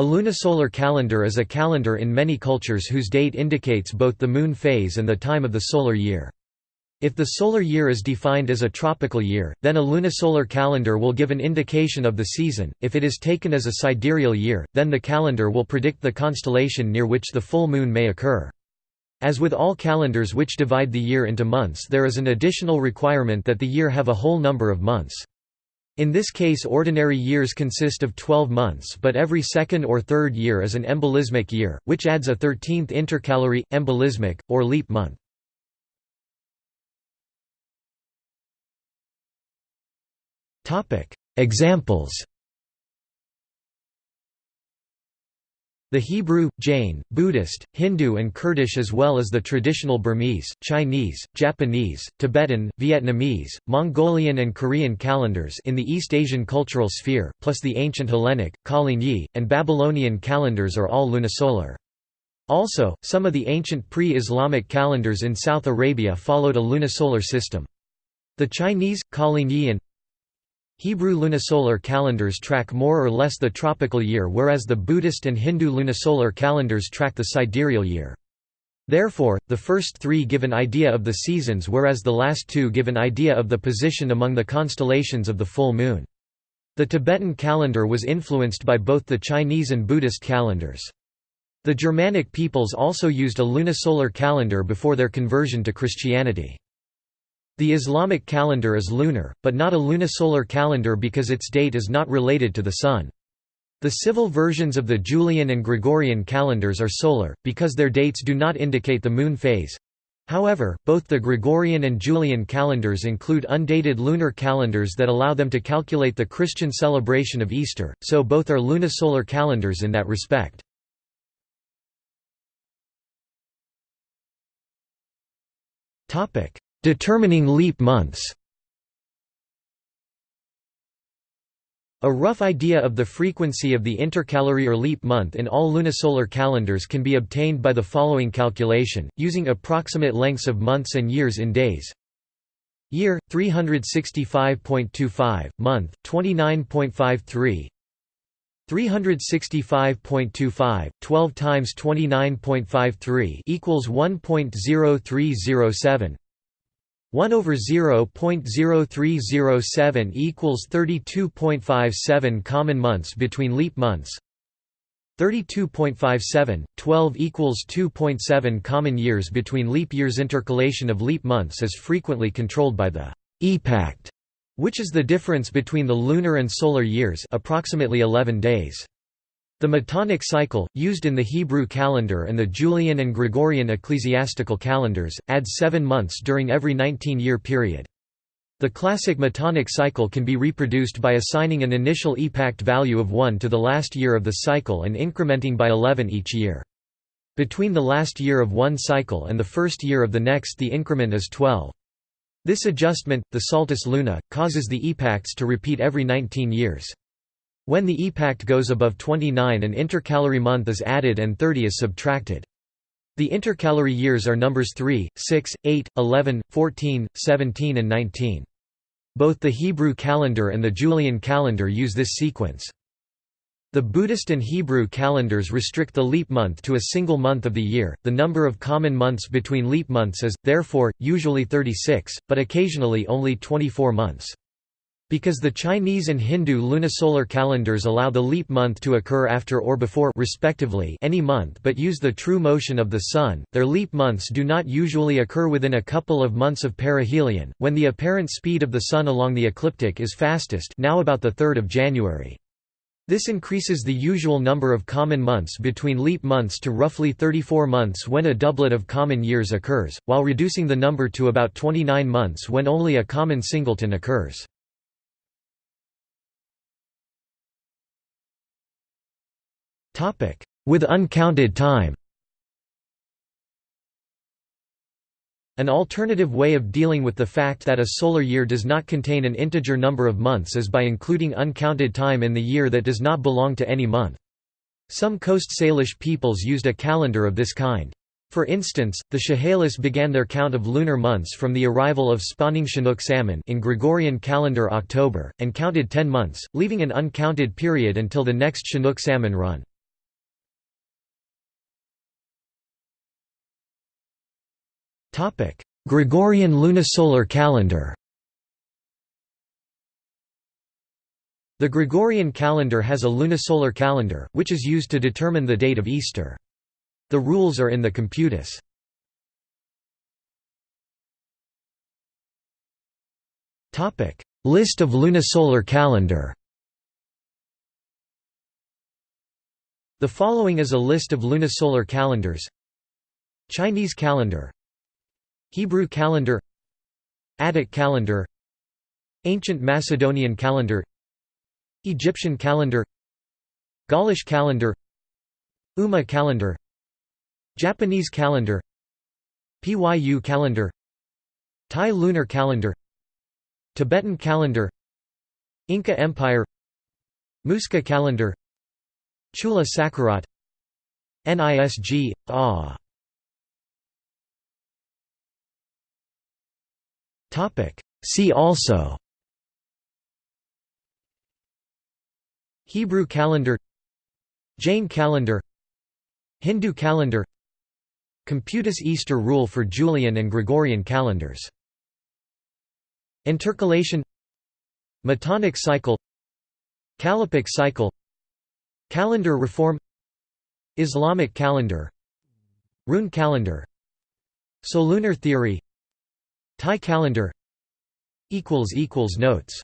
A lunisolar calendar is a calendar in many cultures whose date indicates both the moon phase and the time of the solar year. If the solar year is defined as a tropical year, then a lunisolar calendar will give an indication of the season, if it is taken as a sidereal year, then the calendar will predict the constellation near which the full moon may occur. As with all calendars which divide the year into months there is an additional requirement that the year have a whole number of months. In this case ordinary years consist of 12 months but every second or third year is an embolismic year, which adds a 13th intercalary, embolismic, or leap month. Examples The Hebrew, Jain, Buddhist, Hindu and Kurdish as well as the traditional Burmese, Chinese, Japanese, Tibetan, Vietnamese, Mongolian and Korean calendars in the East Asian cultural sphere, plus the ancient Hellenic, Yi, and Babylonian calendars are all lunisolar. Also, some of the ancient pre-Islamic calendars in South Arabia followed a lunisolar system. The Chinese, Yi and Hebrew lunisolar calendars track more or less the tropical year whereas the Buddhist and Hindu lunisolar calendars track the sidereal year. Therefore, the first three give an idea of the seasons whereas the last two give an idea of the position among the constellations of the full moon. The Tibetan calendar was influenced by both the Chinese and Buddhist calendars. The Germanic peoples also used a lunisolar calendar before their conversion to Christianity. The Islamic calendar is lunar, but not a lunisolar calendar because its date is not related to the Sun. The civil versions of the Julian and Gregorian calendars are solar, because their dates do not indicate the moon phase. However, both the Gregorian and Julian calendars include undated lunar calendars that allow them to calculate the Christian celebration of Easter, so both are lunisolar calendars in that respect. Determining leap months A rough idea of the frequency of the intercalary or leap month in all lunisolar calendars can be obtained by the following calculation, using approximate lengths of months and years in days. Year 365.25, month 29.53. 365.25 12 times 29.53 equals 1.0307 1 over 0.0307 equals 32.57 common months between leap months 32.57, 12 equals 2.7 common years between leap years Intercalation of leap months is frequently controlled by the epact, which is the difference between the lunar and solar years approximately 11 days. The Metonic cycle, used in the Hebrew calendar and the Julian and Gregorian ecclesiastical calendars, adds seven months during every 19-year period. The classic Metonic cycle can be reproduced by assigning an initial epact value of 1 to the last year of the cycle and incrementing by 11 each year. Between the last year of one cycle and the first year of the next the increment is 12. This adjustment, the saltus luna, causes the epacts to repeat every 19 years. When the epact goes above 29 an intercalary month is added and 30 is subtracted. The intercalary years are numbers 3, 6, 8, 11, 14, 17 and 19. Both the Hebrew calendar and the Julian calendar use this sequence. The Buddhist and Hebrew calendars restrict the leap month to a single month of the year. The number of common months between leap months is, therefore, usually 36, but occasionally only 24 months. Because the Chinese and Hindu lunisolar calendars allow the leap month to occur after or before respectively any month but use the true motion of the Sun, their leap months do not usually occur within a couple of months of perihelion, when the apparent speed of the Sun along the ecliptic is fastest now about 3 January. This increases the usual number of common months between leap months to roughly 34 months when a doublet of common years occurs, while reducing the number to about 29 months when only a common singleton occurs. With uncounted time An alternative way of dealing with the fact that a solar year does not contain an integer number of months is by including uncounted time in the year that does not belong to any month. Some Coast Salish peoples used a calendar of this kind. For instance, the Chehalis began their count of lunar months from the arrival of spawning Chinook salmon in Gregorian calendar October, and counted ten months, leaving an uncounted period until the next Chinook salmon run. Gregorian lunisolar calendar. The Gregorian calendar has a lunisolar calendar, which is used to determine the date of Easter. The rules are in the Computus. List of lunisolar calendar. The following is a list of lunisolar calendars. Chinese calendar Hebrew calendar Attic calendar Ancient Macedonian calendar Egyptian calendar Gaulish calendar Umma calendar Japanese calendar Pyu calendar Thai lunar calendar Tibetan calendar Inca Empire Muisca calendar Chula Sakarat NISG, AH See also Hebrew calendar Jain calendar Hindu calendar Computus Easter rule for Julian and Gregorian calendars Intercalation Metonic cycle Callippic cycle Calendar reform Islamic calendar Rune calendar Solunar theory Thai calendar. Notes